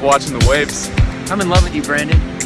love watching the waves. I'm in love with you, Brandon.